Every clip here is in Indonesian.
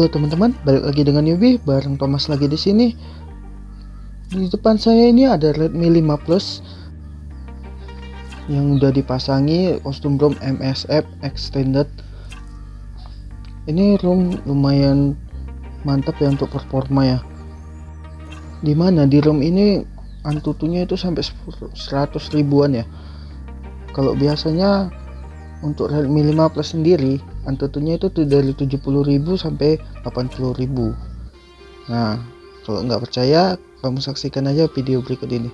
Halo teman-teman, balik lagi dengan Yubi bareng Thomas lagi di sini. Di depan saya ini ada Redmi 5 Plus yang udah dipasangi kostum ROM MSF extended. Ini ROM lumayan mantap ya untuk performa ya. Di mana di ROM ini antutunya itu sampai 100 ribuan ya. Kalau biasanya untuk Redmi 5 Plus sendiri Antutunya itu dari 70.000 sampai 80.000 nah kalau nggak percaya kamu saksikan aja video berikut ini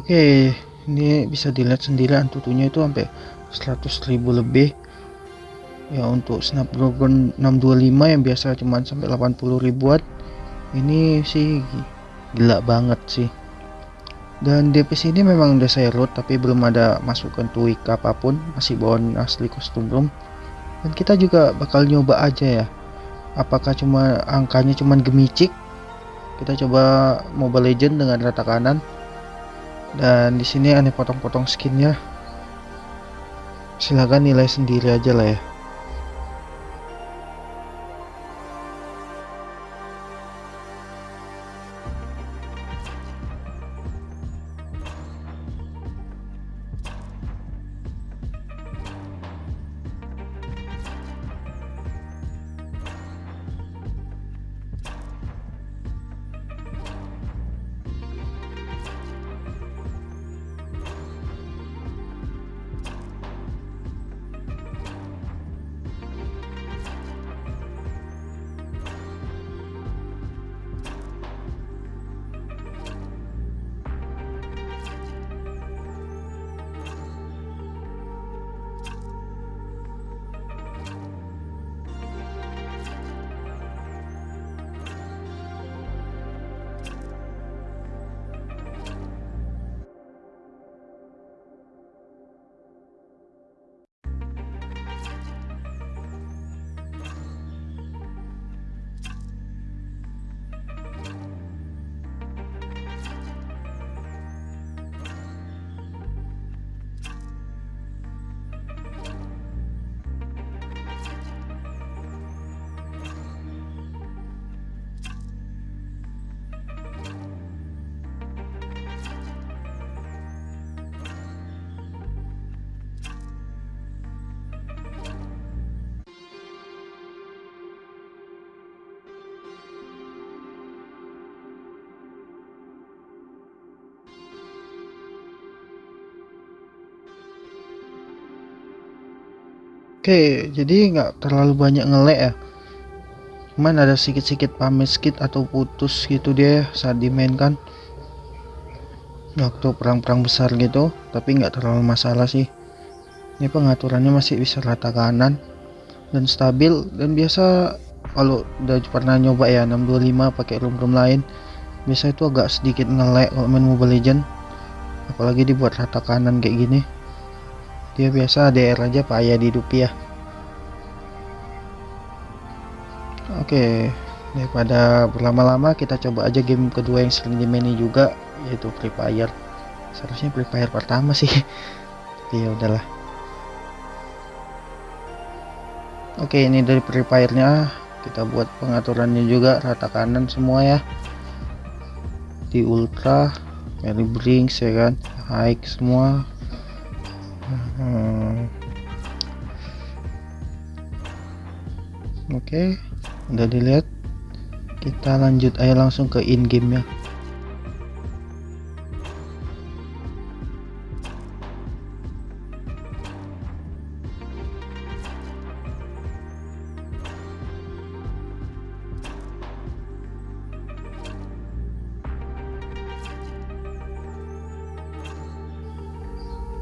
Oke, ini bisa dilihat sendiri antutunya itu sampai 100.000 lebih. Ya untuk Snapdragon 625 yang biasa cuma sampai 80 ribuan, ini sih gila banget sih. Dan DPS ini memang udah saya load tapi belum ada masukkan tweak apa pun, masih bawaan asli kostum ROM. Dan kita juga bakal nyoba aja ya. Apakah cuma angkanya cuma gemicik? Kita coba Mobile Legend dengan rata kanan dan di sini aneh potong-potong skinnya. Silahkan nilai sendiri aja lah ya Oke, jadi nggak terlalu banyak ngelek ya. Cuman ada sedikit-sedikit pamit skit atau putus gitu dia saat dimainkan. Waktu perang-perang besar gitu, tapi nggak terlalu masalah sih. Ini pengaturannya masih bisa rata kanan dan stabil dan biasa kalau udah pernah nyoba ya 625 pakai room-room lain biasa itu agak sedikit ngelek kalau main Mobile Legend apalagi dibuat rata kanan kayak gini dia biasa DR aja dihidupi ya. Oke daripada berlama-lama kita coba aja game kedua yang sering dimaini juga yaitu Free Fire. Seharusnya Free Fire pertama sih. Ya udahlah. Oke ini dari Free Fire nya kita buat pengaturannya juga rata kanan semua ya. Di ultra Mary Brinks ya kan? High semua hmm. oke okay, udah dilihat kita lanjut aja langsung ke in game ya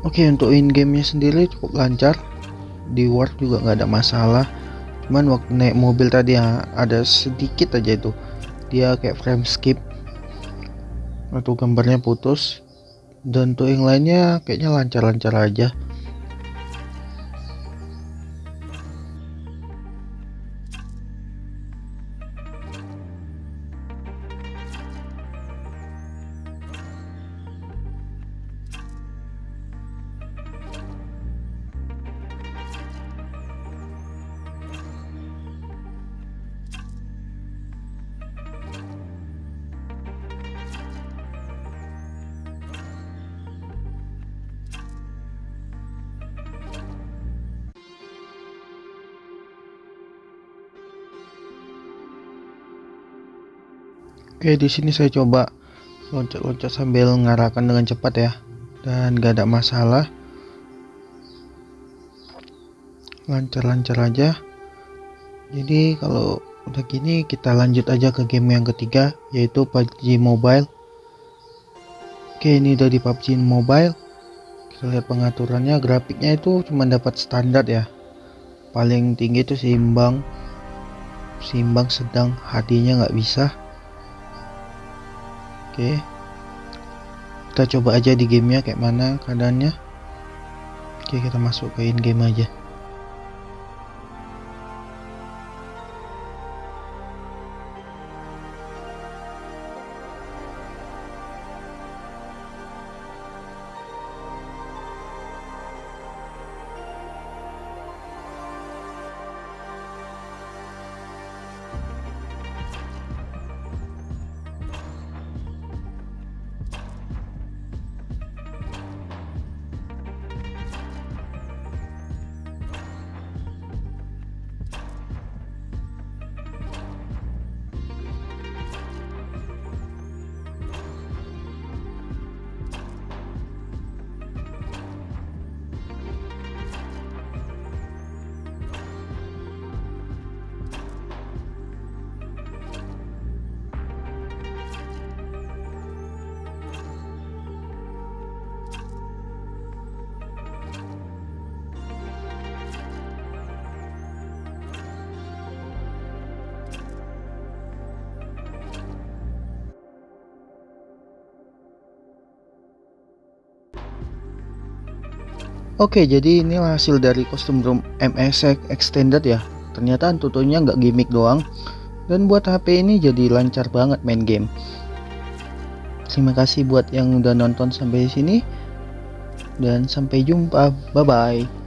Oke untuk in gamenya sendiri cukup lancar. Di Word juga nggak ada masalah. Cuman waktu naik mobil tadi ya, ada sedikit aja itu. Dia kayak frame skip. Atau gambarnya putus. Dan untuk yang lainnya kayaknya lancar-lancar aja Oke, di sini saya coba loncat-loncat sambil mengarahkan dengan cepat ya. Dan gak ada masalah. Lancar-lancar aja. Jadi kalau udah gini kita lanjut aja ke game yang ketiga yaitu PUBG Mobile. Oke, ini udah di PUBG Mobile. Kita lihat pengaturannya, grafiknya itu cuma dapat standar ya. Paling tinggi itu seimbang. Seimbang sedang HD-nya nggak bisa Oke. Kita coba aja di gamenya kayak mana keadaannya. Oke, kita masuk ke in game aja. Oke jadi inilah hasil dari kostum room MS extended ya. Ternyata tutunya nggak gimmick doang. Dan buat HP ini jadi lancar banget main game. Terima kasih buat yang udah nonton sampai sini. Dan sampai jumpa. Bye bye